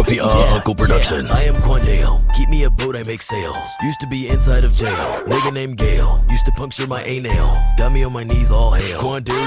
Goofy uh, Uncle Productions. I am Quandale. Keep me a boat, I make sales. Used to be inside of jail. Nigga named Gale. Used to puncture my a nail. Got me on my knees, all hail. Quandale.